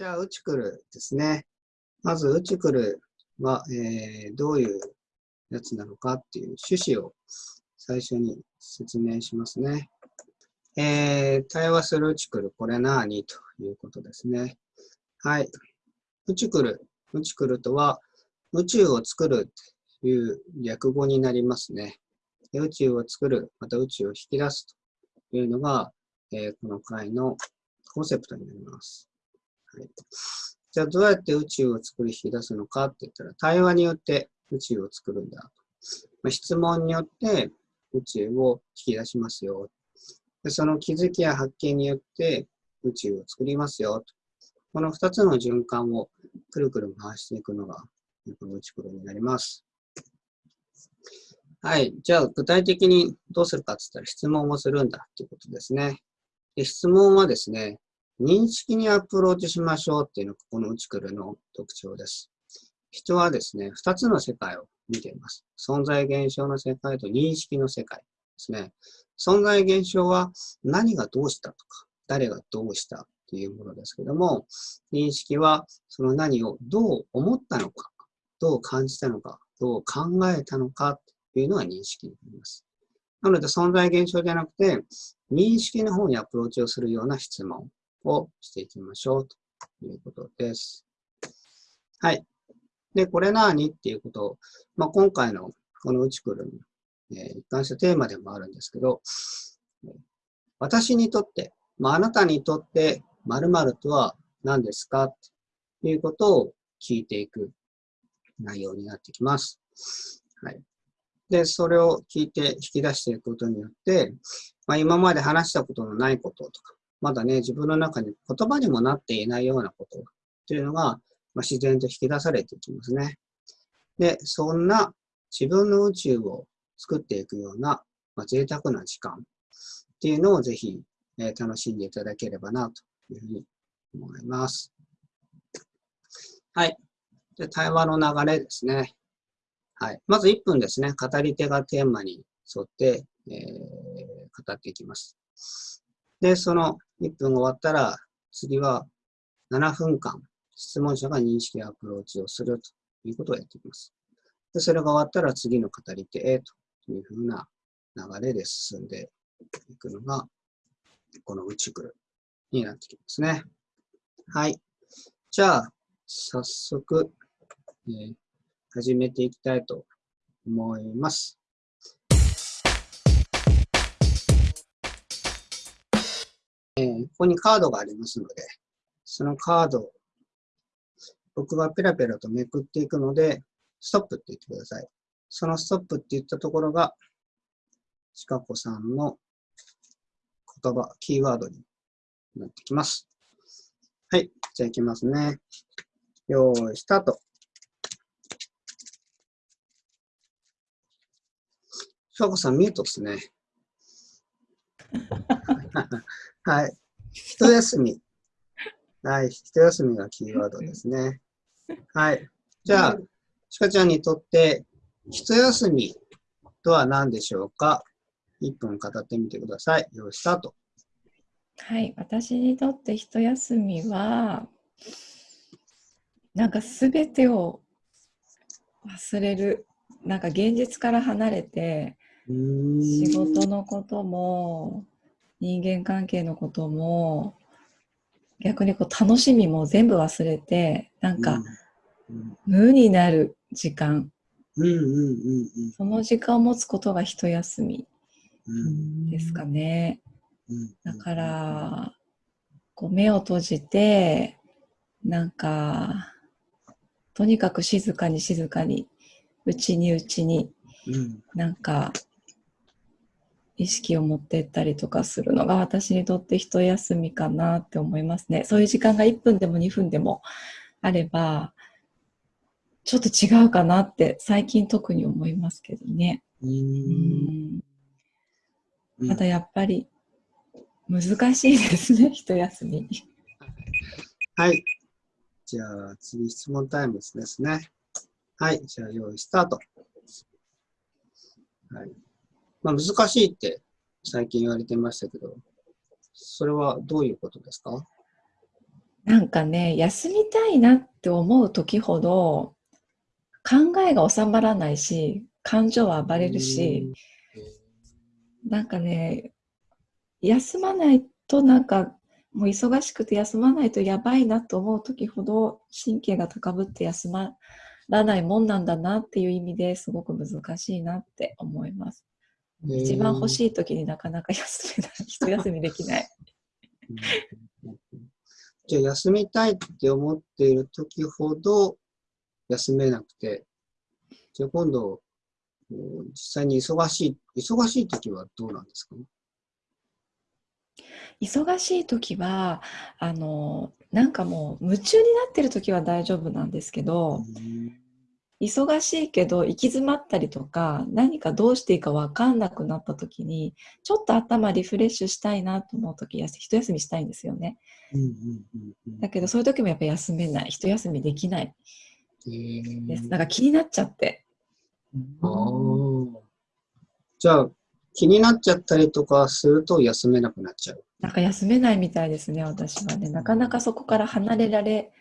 じゃあ、ウチクルですね。まず、ウチクルは、えー、どういうやつなのかっていう趣旨を最初に説明しますね。えー、対話するウチクル、これ何ということですね。はい。ウチクル。ウチクルとは、宇宙を作るという略語になりますね。宇宙を作る、また宇宙を引き出すというのが、えー、この回のコンセプトになります。はい、じゃあ、どうやって宇宙を作り引き出すのかって言ったら、対話によって宇宙を作るんだ。ま、質問によって宇宙を引き出しますよ。でその気づきや発見によって宇宙を作りますよ。この二つの循環をくるくる回していくのが、この宇宙になります。はい。じゃあ、具体的にどうするかって言ったら質問をするんだっていうことですね。で質問はですね、認識にアプローチしましょうっていうのがここのうちくるの特徴です。人はですね、二つの世界を見ています。存在現象の世界と認識の世界ですね。存在現象は何がどうしたとか、誰がどうしたっていうものですけども、認識はその何をどう思ったのか、どう感じたのか、どう考えたのかっていうのが認識になります。なので存在現象じゃなくて、認識の方にアプローチをするような質問をしていきましょうということです。はい。で、これ何っていうことを、まあ、今回のこのうちくるに、えー、一貫したテーマでもあるんですけど、私にとって、まあ、あなたにとって〇〇とは何ですかっていうことを聞いていく内容になってきます。はい。で、それを聞いて引き出していくことによって、まあ、今まで話したことのないこととか、まだね、自分の中に言葉にもなっていないようなことというのが、まあ、自然と引き出されていきますね。で、そんな自分の宇宙を作っていくような、まあ、贅沢な時間っていうのをぜひ、えー、楽しんでいただければなというふうに思います。はい。で、対話の流れですね。はい。まず1分ですね。語り手がテーマに沿って、えー、語っていきます。で、その1分終わったら、次は7分間、質問者が認識アプローチをするということをやっていきます。で、それが終わったら次の語り手へというふうな流れで進んでいくのが、この宇宙クルになってきますね。はい。じゃあ、早速、えー、始めていきたいと思います。えー、ここにカードがありますので、そのカードを僕がペラペラとめくっていくので、ストップって言ってください。そのストップって言ったところが、ちかこさんの言葉、キーワードになってきます。はい。じゃあいきますね。よーい、スタート。かこさん、ミュートですね。はい。一休み。はい。一休みがキーワードですね。はい。じゃあ、ちかちゃんにとって、一休みとは何でしょうか ?1 分語ってみてください。よースタート。はい。私にとって一休みは、なんかすべてを忘れる。なんか現実から離れて、仕事のことも人間関係のことも逆にこう楽しみも全部忘れてなんか無になる時間。その時間を持つことが一休みですかね。だからこう目を閉じてなんかとにかく静かに静かにうちにうちに、なんか意識を持ってったりとかするのが私にとって一休みかなって思いますね。そういう時間が1分でも2分でもあれば、ちょっと違うかなって最近特に思いますけどね。うんただやっぱり難しいですね、一休み。はい。じゃあ次質問タイムですね。はい。じゃあ用意スタート。はい。まあ、難しいって最近言われてましたけど、それはどういうことですか？なんかね、休みたいなって思う時ほど、考えが収まらないし、感情は暴れるし、なんかね、休まないとなんか、もう忙しくて休まないとやばいなと思う時ほど神経が高ぶって休まらないもんなんだなっていう意味ですごく難しいなって思います。一番欲しい時になかなか休めない、一休みできない。じゃあ休みたいって思っている時ほど休めなくて、じゃあ今度、実際に忙しい、忙しい時はどうなんですか？忙しい時は、あの、なんかもう夢中になってる時は大丈夫なんですけど、忙しいけど行き詰まったりとか何かどうしていいか分かんなくなった時にちょっと頭リフレッシュしたいなと思う時一休みしたいんですよね、だけどそういう時もやっぱ休めない。一休みできない。です、なんか気になっちゃって。あじゃあ気になっちゃったりとかすると休めなくなっちゃう。なんか休めないみたいですね私はね。なかなかそこから離れられ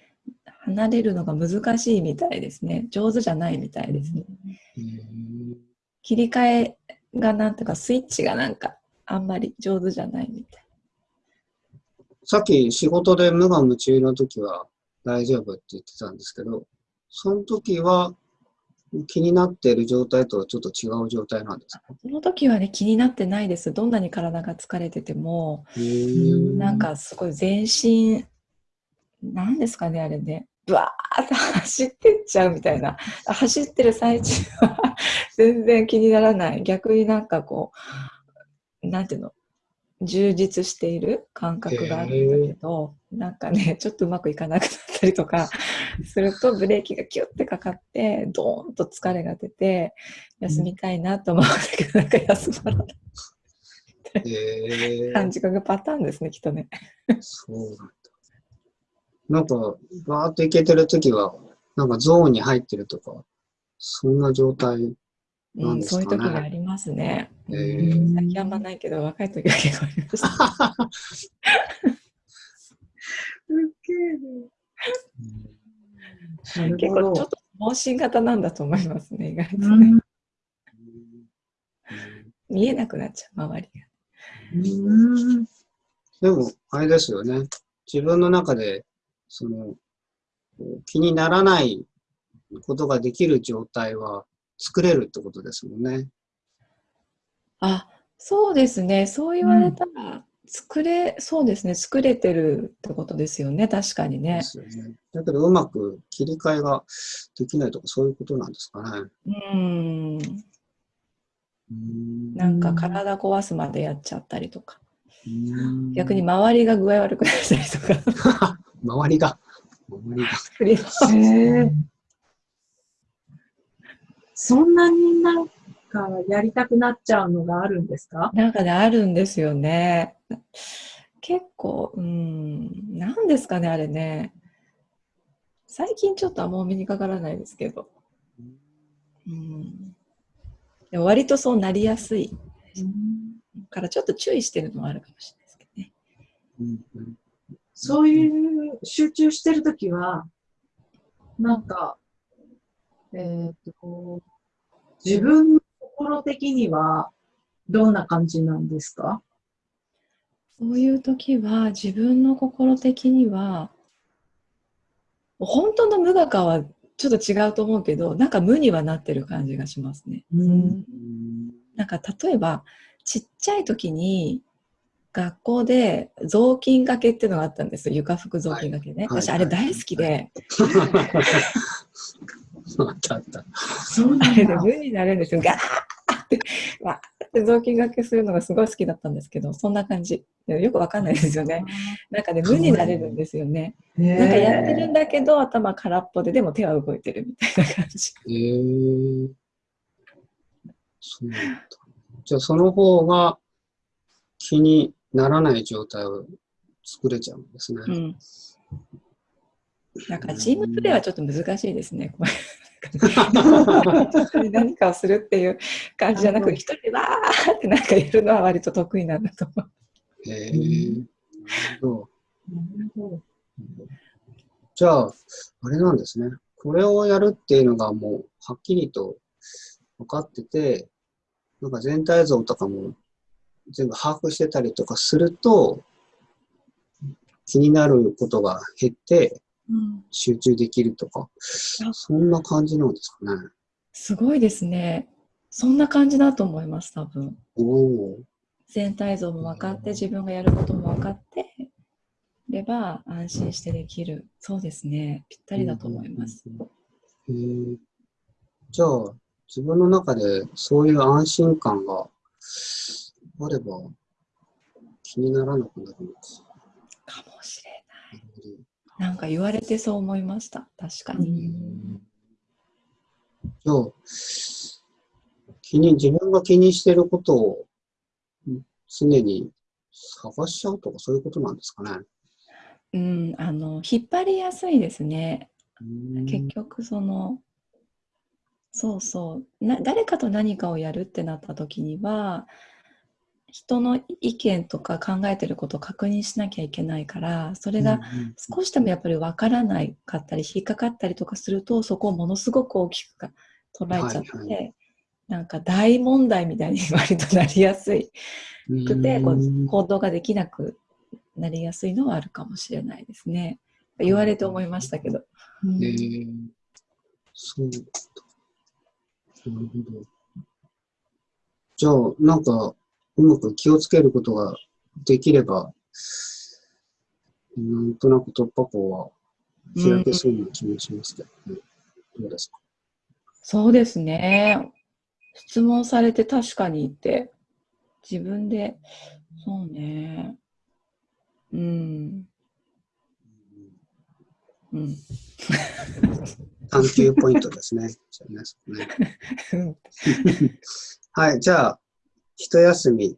離れるのが難しいみたいですね。上手じゃないみたいですね。切り替えがなんとかスイッチがなんかあんまり上手じゃないみたい。さっき仕事で無我夢中の時は大丈夫って言ってたんですけど、その時は気になっている状態とはちょっと違う状態なんですか？その時はね気になってないです。どんなに体が疲れてても、なんかすごい全身、なんですかねあれね、バーって走ってっちゃうみたいな。走ってる最中は全然気にならない。逆になんかこうなんていうの？充実している感覚があるんだけど、なんかねちょっとうまくいかなくなったりとかするとブレーキがキュッてかかってドーンと疲れが出て休みたいなと思うんだけど、なんか休まらない。えー、感じがパターンですね、きっとね。そうなんか、バーっといけてるときは、なんかゾーンに入ってるとか、そんな状態なんですかね。うん、そういう時がありますね。えー、最近あんまないけど、若い時は結構ありました。ウケる。結構ちょっと盲信型なんだと思いますね、意外とね。見えなくなっちゃう、周りが。でも、あれですよね。自分の中でその、気にならないことができる状態は作れるってことですもんね。あ、そうですね。そう言われたら、作れ、そうですね。作れてるってことですよね。確かにね。ですよね。だけど、うまく切り替えができないとか、そういうことなんですかね。うん。なんか体壊すまでやっちゃったりとか。逆に周りが具合悪くなったりとか。周りが。周りが。へそんなになんかやりたくなっちゃうのがあるんですか？なんかね、あるんですよね。結構、うん、なんですかね、あれね。最近ちょっとあんまお目にかからないですけど。うん、でも割とそうなりやすい。からちょっと注意してるのはあるかもしれないですけどね。うんそういう集中してるときは、なんか、えっ、と、自分の心的にはどんな感じなんですか？そういう時は自分の心的には本当の無我かはちょっと違うと思うけどなんか無にはなってる感じがしますね。うん、なんか例えばちっちゃい時に学校で雑巾がけっていうのがあったんです床拭く雑巾がけね、はい、私あれ大好きで、そうなんで無になるんですよガーってわーって雑巾がけするのがすごい。好きだったんですけどそんな感じよくわかんない。ですよねなんかね無になれるんですよねなんかやってるんだけど頭空っぽででも手は動い。てるみたい。な感じへえー、そうなんだじゃあその方が気にならない状態を作れちゃうんですね。うん、なんかチームプレーはちょっと難しいですね。何かをするっていう感じじゃなく一人でわーってなんかやるのは割と得意なんだと思う。へえー、なるほど。じゃあ、あれなんですね。これをやるっていうのがもう、はっきりと分かってて、なんか全体像とかも全部把握してたりとかすると、気になることが減ってうん、集中できるとか、そんな感じなんですかね。すごいですね。そんな感じだと思います、多分。全体像も分かって、自分がやることも分かってれば安心してできる。そうですね。ぴったりだと思います。へえじゃあ、自分の中でそういう安心感があれば気にならなくなるのか。かもしれない。なんか言われてそう思いました。確かに。じゃあ、気に、自分が気にしてることを常に探しちゃうとかそういうことなんですかね。うん、あの、引っ張りやすいですね。うん結局そのそうそうな誰かと何かをやるってなった時には人の意見とか考えてることを確認しなきゃいけないからそれが少しでもやっぱり分からないかったり引っかかったりとかするとそこをものすごく大きく捉えちゃって、はいはなんか大問題みたいに割となりやすいうんくてこう行動ができなくなりやすいのはあるかもしれないですね。言われて思いましたけど。うんえー、そうだ。なるほど。じゃあ、なんか、うまく気をつけることができれば、なんとなく突破口は開けそうな気もしますけどね。どうですか？そうですね。質問されて確かにって、自分で、そうね。うん。うん。探求ポイントですね。ね はい、じゃあ、一休み。はい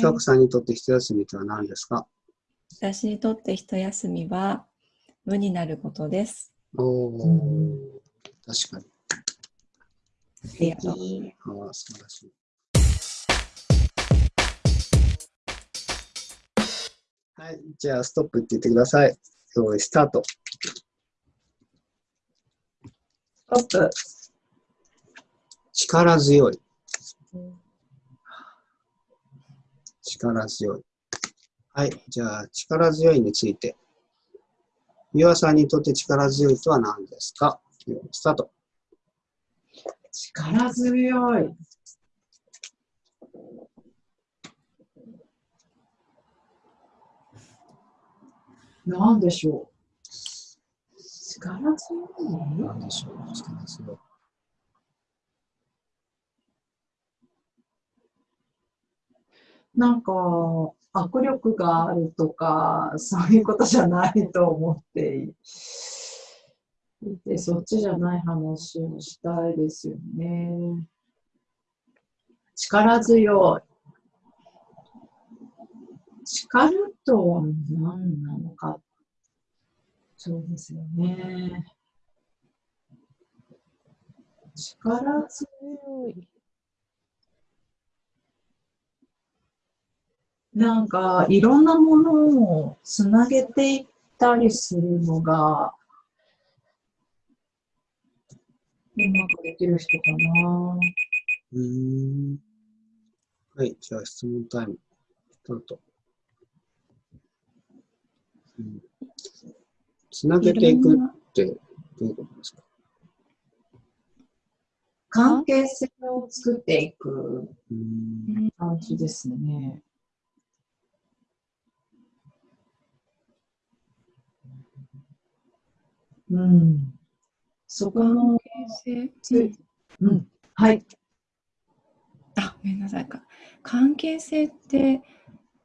翔子さんにとって一休みとは何ですか、私にとって一休みは無になることです。おー、確かに。ありがとう。ああ、素晴らしい。はい、じゃあ、ストップって言ってください。用意スタート。ストップ。力強い。力強い。はい、じゃあ、力強いについて。ゆあさんにとって力強いとは何ですか？スタート。力強い。なんでしょう？力強い何でしょう？力強い。なんか、握力があるとか、そういうことじゃないと思っていて、そっちじゃない話をしたいですよね。力強い。力とは何なのか。そうですよね。力強い。なんか、いろんなものをつなげていったりするのが、うまくできる人かな。うーん。はい、じゃあ質問タイム。スタート。うんつなげていくってどういうことですか？関係性を作っていく感じですね。うん。そこの、関係性うん。はい。あ、ごめんなさいか。関係性って、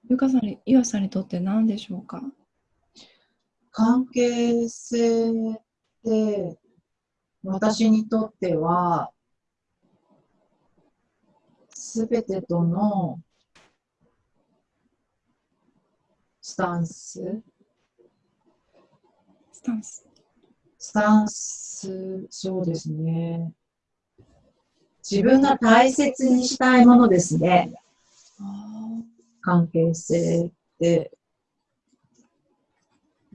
ゆかさんに、ゆあさんにとって何でしょうか？関係性って、私にとっては、すべてとのスタンス、スタンス。スタンス、そうですね。自分が大切にしたいものですね。関係性って。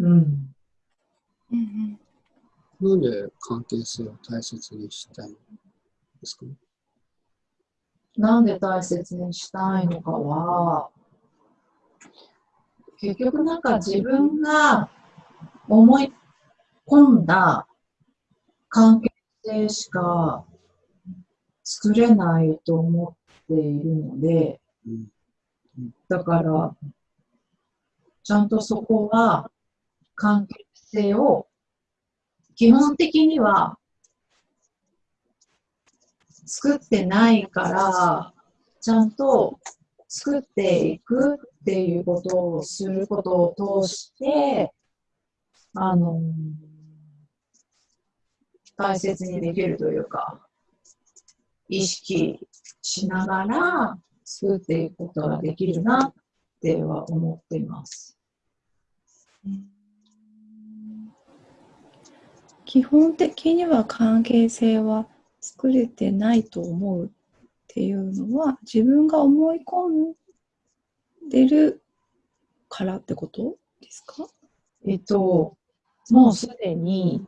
うん。うんなんで関係性を大切にしたいんですか？なんで大切にしたいのかは、結局なんか自分が思い込んだ関係性しか作れないと思っているので、だから、ちゃんとそこは関係性を基本的には作ってないから、ちゃんと作っていくっていうことをすることを通して、あの、大切にできるというか、意識しながら作っていくことができるなっては思っています。うん基本的には関係性は作れてないと思うっていうのは自分が思い込んでるからってことですか？えっと、もうすでに、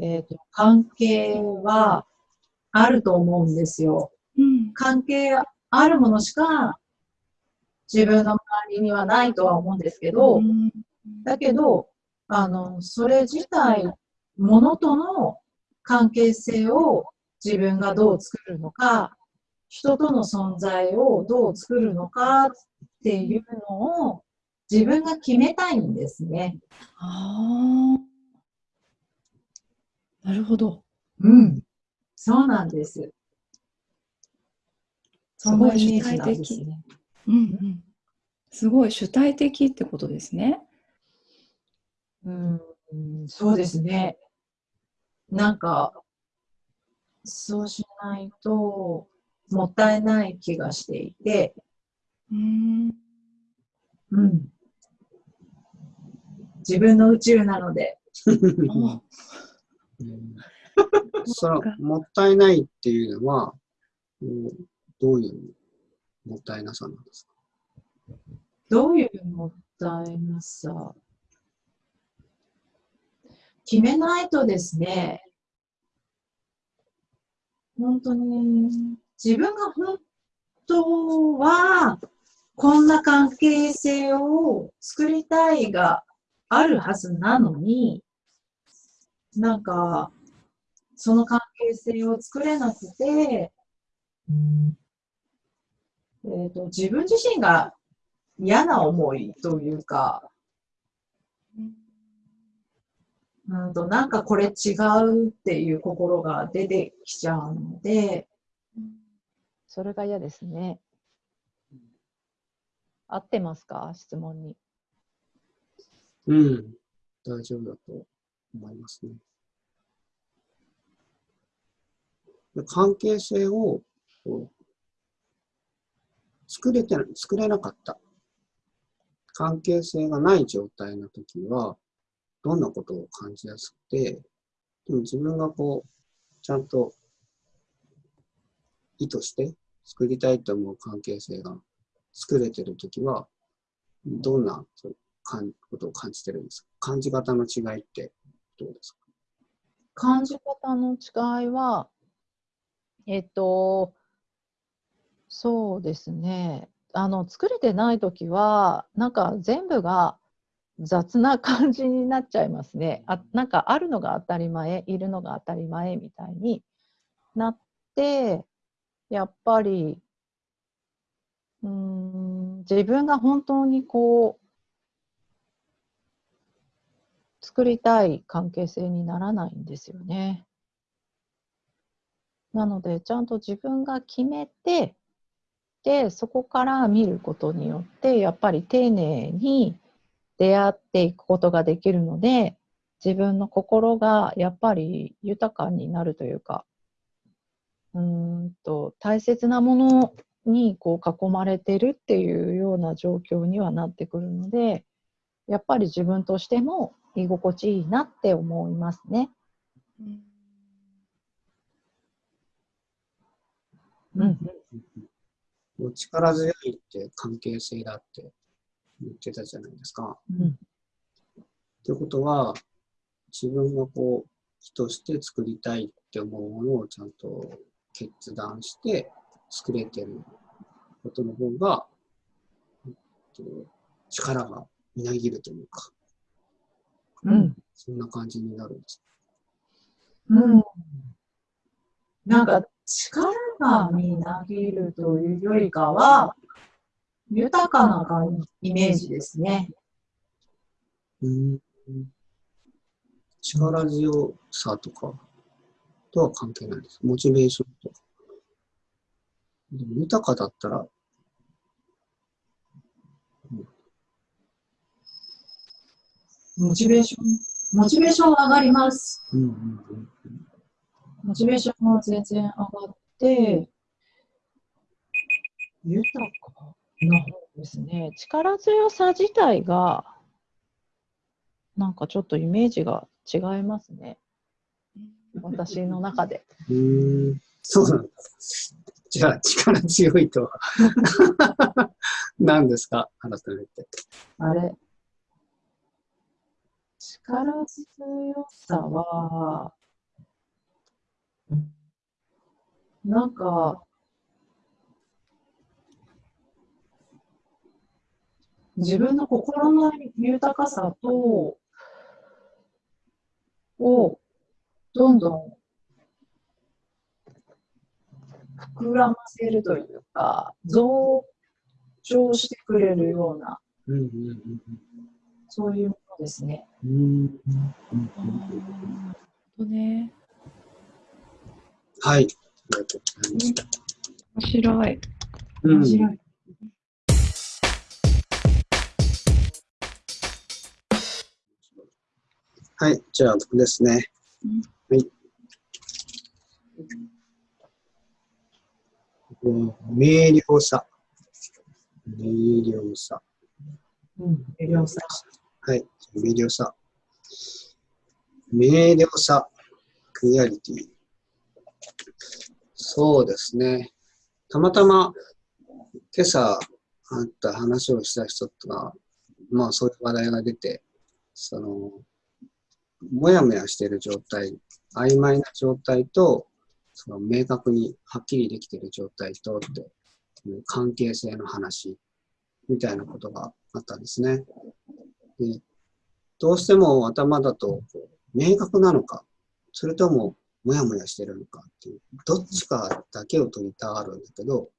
えっと、関係はあると思うんですよ。うん関係あるものしか自分の周りにはないとは思うんですけど、うんだけど、あの、それ自体、ものとの関係性を自分がどう作るのか、人との存在をどう作るのかっていうのを自分が決めたいんですね。ああなるほどうん。そうなんです。すごいそのイメージなんですね。うんうんすごい主体的ってことですねうん、そうですね。なんか、そうしないと、もったいない気がしていて、うんうん。自分の宇宙なので、あ うん。そのもったいないっていうのは、うんどういうもったいなさなんですか？どういうもったいなさ？決めないとですね、本当に、自分が本当は、こんな関係性を作りたいがあるはずなのに、なんか、その関係性を作れなくて、えっと自分自身が嫌な思いというか、うんとなんかこれ違うっていう心が出てきちゃうので、それが嫌ですね。合ってますか？質問に。うん、大丈夫だと思いますね。で関係性をこう作れて作れなかった。関係性がない状態の時は、どんなことを感じやすくて、でも自分がこう、ちゃんと意図して作りたいと思う関係性が作れてる時は、どんなことを感じてるんですか？感じ方の違いってどうですか？感じ方の違いは、えっと、そうですね。あの、作れてないときは、なんか全部が雑な感じになっちゃいますね。あ、なんかあるのが当たり前、いるのが当たり前みたいになって、やっぱり、うん、自分が本当にこう、作りたい関係性にならないんですよね。なので、ちゃんと自分が決めて、で、そこから見ることによって、やっぱり丁寧に出会っていくことができるので、自分の心がやっぱり豊かになるというか、うんと、大切なものにこう囲まれてるっていうような状況にはなってくるので、やっぱり自分としても居心地いいなって思いますね。うん。もう力強いって関係性だって言ってたじゃないですか。うんということは、自分がこう、人として作りたいって思うものをちゃんと決断して作れてることの方が、えっと力がみなぎるというか、うん。そんな感じになるんです。うん。なんか、力がみなぎるというよりかは、豊かな感イメージですね。うん力強さとかとは関係ないです。モチベーションとか。でも豊かだったら、モチベーション、モチベーション上がります。うんうんうんモチベーションは全然上がって、豊かな方ですね。力強さ自体が、なんかちょっとイメージが違いますね。私の中で。うーん、そうなんだ。じゃあ、力強いとは 何ですか？改めて。あれ力強さは、なんか、自分の心の豊かさと、を、どんどん膨らませるというか、増長してくれるような、うんうんうんそうですね。うんうんあーなるほどね。はい。ありがとうござい。面白い。うん面白い。はい、じゃあ僕ですね。うんはい。ここ明瞭さ。明瞭さ。うん、エリオさはい、明瞭さ。明瞭さ。クリアリティ。そうですね。たまたま今朝あった話をした人が、まあそういう話題が出て、その、もやもやしている状態、曖昧な状態と、その明確にはっきりできている状態とっていう関係性の話みたいなことがあったんですね。でどうしても頭だと明確なのか、それとももやもやしてるのかっていう、どっちかだけを取りたがるんだけど、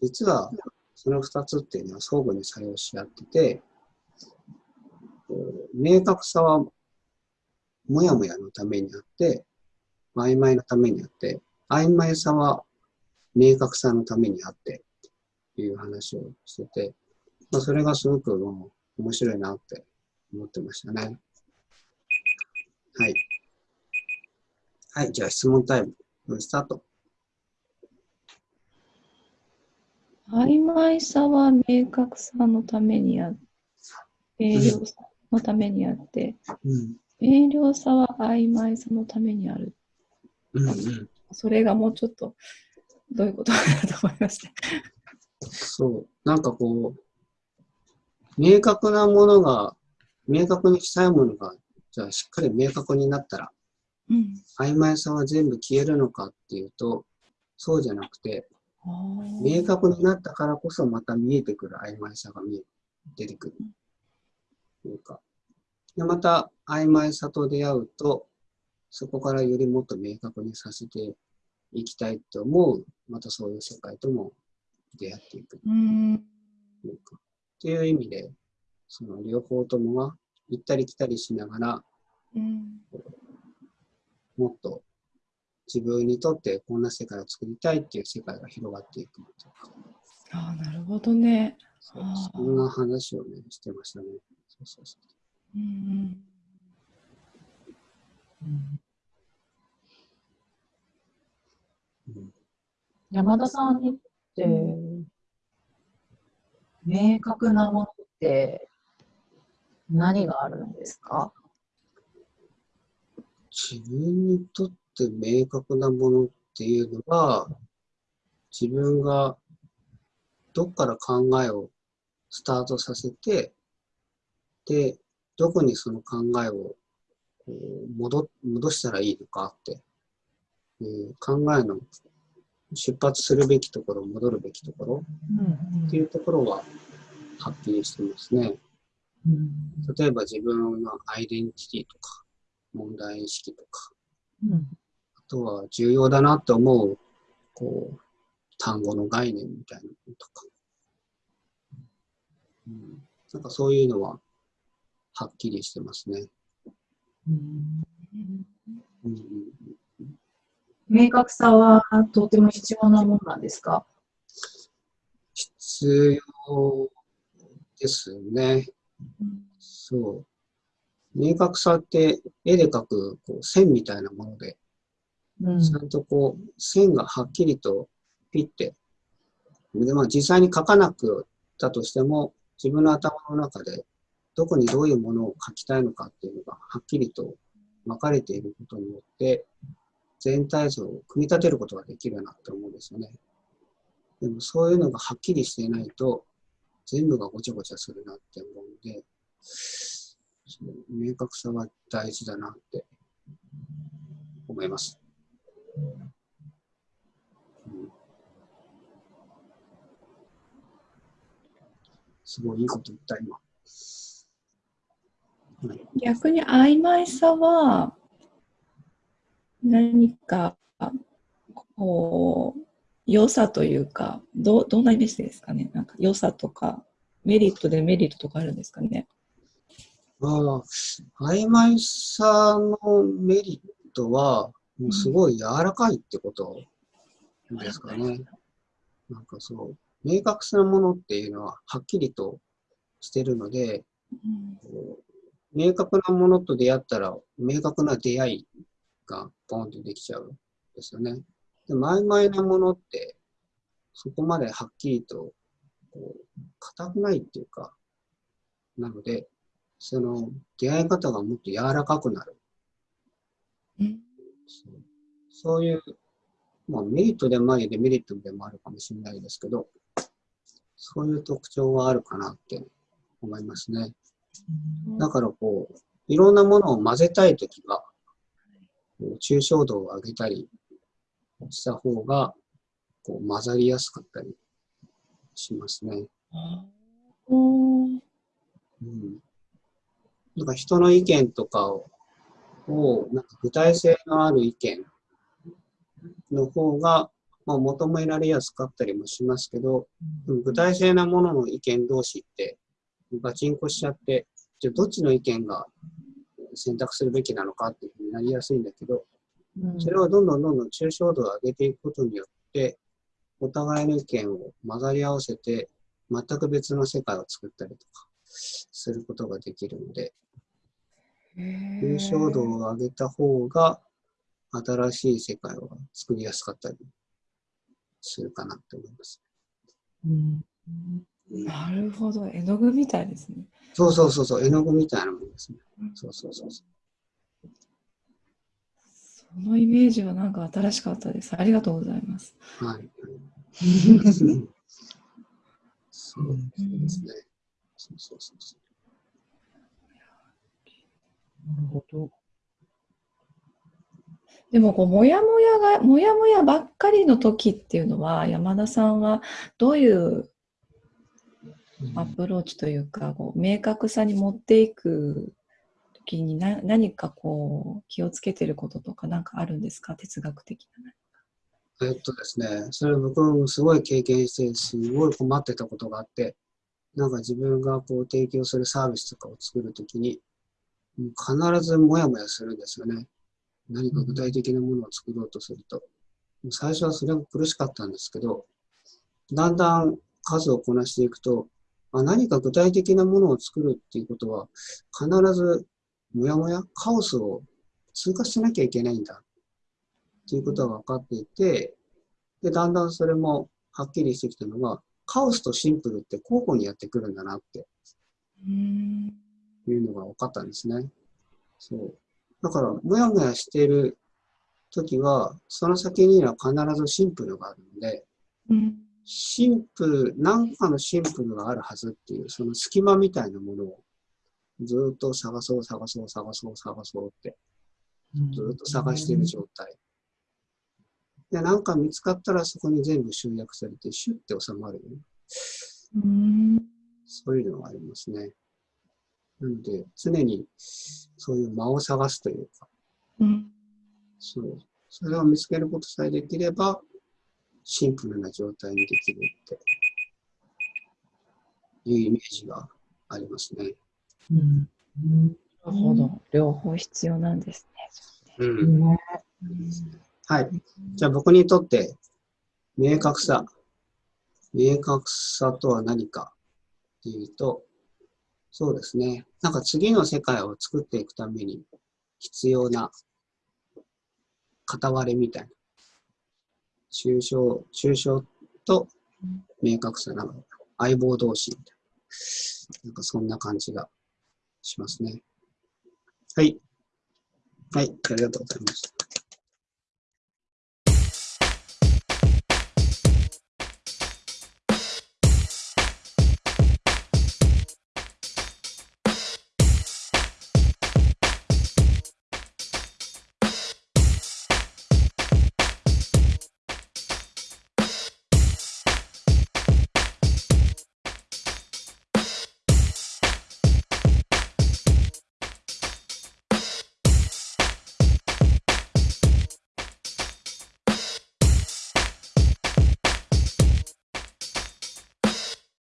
実はその二つっていうのは相互に作用し合ってて、明確さはもやもやのためにあって、曖昧のためにあって、曖昧さは明確さのためにあって、っていう話をしてて、まあ、それがすごくもう面白いなって思ってましたね。はい。はい、じゃあ質問タイム、スタート。曖昧さは明確さのためにあって、明瞭さのためにあって、うん。明瞭さは曖昧さのためにある。うんうん。それがもうちょっとどういうことかなと思いました。そう。なんかこう、明確なものが、明確にしたいものが、じゃあしっかり明確になったら、うん。曖昧さは全部消えるのかっていうと、そうじゃなくて、明確になったからこそまた見えてくる曖昧さが見え出てくる。というか。で、また曖昧さと出会うと、そこからよりもっと明確にさせていきたいと思う、またそういう世界とも出会っていくうん。というか。っていう意味で、その両方ともが行ったり来たりしながら、うん。もっと自分にとってこんな世界を作りたいっていう世界が広がっていくというか。ああ、なるほどね。そそんな話をね、してましたね。そうそうそうんう。うん山田さんにって、明確なものって何があるんですか？自分にとって明確なものっていうのは、自分がどっから考えをスタートさせて、で、どこにその考えを戻戻したらいいのかっていう考えの出発するべきところ、戻るべきところっていうところははっきりしてますね。うん。例えば自分のアイデンティティとか、問題意識とか、うん。あとは重要だなって思う、こう、単語の概念みたいなのとか、うん、なんかそういうのははっきりしてますね。うん。うんうん明確さはとても必要なものなんですか？必要ですね。そう。明確さって絵で描くこう線みたいなもので、うんちゃんとこう線がはっきりとピッて、でまあ、実際に描かなくたとしても、自分の頭の中でどこにどういうものを描きたいのかっていうのがはっきりと分かれていることによって、全体像を組み立てることができるなって思うんですよね。でもそういうのがはっきりしていないと、全部がごちゃごちゃするなって思うんで、そう明確さは大事だなって思います。うんすごいいいこと言った、今。はい逆に曖昧さは何かこう良さというかどどんなイメージですかね？なんか良さとかメリットデメリットとかあるんですかね？ああ、曖昧さのメリットは、もうすごい柔らかいってことですかね。なんかそう、明確なものっていうのははっきりとしてるので、こう明確なものと出会ったら、明確な出会いがポンとできちゃうんですよね。でも曖昧なものって、そこまではっきりと、こう、硬くないっていうか、なので、その出会い方がもっと柔らかくなる。うんそういう、まあメリットでもありデメリットでもあるかもしれないですけど、そういう特徴はあるかなって思いますね。だからこう、いろんなものを混ぜたいときは、抽象度を上げたりした方が、こう混ざりやすかったりしますね。うん。なんか人の意見とかを、をなんか具体性のある意見の方が、まあ、求められやすかったりもしますけど、具体性なものの意見同士って、ガチンコしちゃって、じゃあどっちの意見が選択するべきなのかっていうふうになりやすいんだけど、うんそれをどんどんどんどん抽象度を上げていくことによって、お互いの意見を混ざり合わせて、全く別の世界を作ったりとかすることができるので、抽象度を上げた方が新しい世界を作りやすかったりするかなと思います。うん。なるほど。絵の具みたいですね。そうそうそうそう、絵の具みたいなもんですね。そうそうそうそう。そのイメージはなんか新しかったですありがとうございますはい。そうですね。そうそうそうそう。なるほど。でもこうモヤモヤがモヤモヤばっかりの時っていうのは山田さんはどういうアプローチというかこう明確さに持っていく時にな何かこう気をつけてることとか何かあるんですか？哲学的な。えっとですね、それ僕もすごい経験して、すごい困ってたことがあって、なんか自分がこう提供するサービスとかを作るときに、必ずモヤモヤするんですよね。何か具体的なものを作ろうとすると。もう最初はそれが苦しかったんですけど、だんだん数をこなしていくと、あ何か具体的なものを作るっていうことは、必ずモヤモヤ、カオスを通過しなきゃいけないんだっていうことが分かっていて、で、だんだんそれもはっきりしてきたのが、カオスとシンプルって交互にやってくるんだなってうんいうのが分かったんですね。そう。だから、もやもやしている時は、その先には必ずシンプルがあるので、うんシンプル、何かのシンプルがあるはずっていう、その隙間みたいなものをずっと探そう、探そう、探そう、探そうって、ずっと探している状態。で、なんか見つかったらそこに全部集約されて、シュッて収まるよね。うんそういうのがありますね。なので、常にそういう間を探すというか、うんそう。それを見つけることさえできれば、シンプルな状態にできるっていうイメージがありますね。うんなるほど。両方必要なんですね。うん。ねはい。じゃあ僕にとって、明確さ。明確さとは何かっていうと、そうですね。なんか次の世界を作っていくために必要な片割れみたいな。抽象、抽象と明確さなの相棒同士みたいな。なんかそんな感じがしますね。はい。はい。ありがとうございました。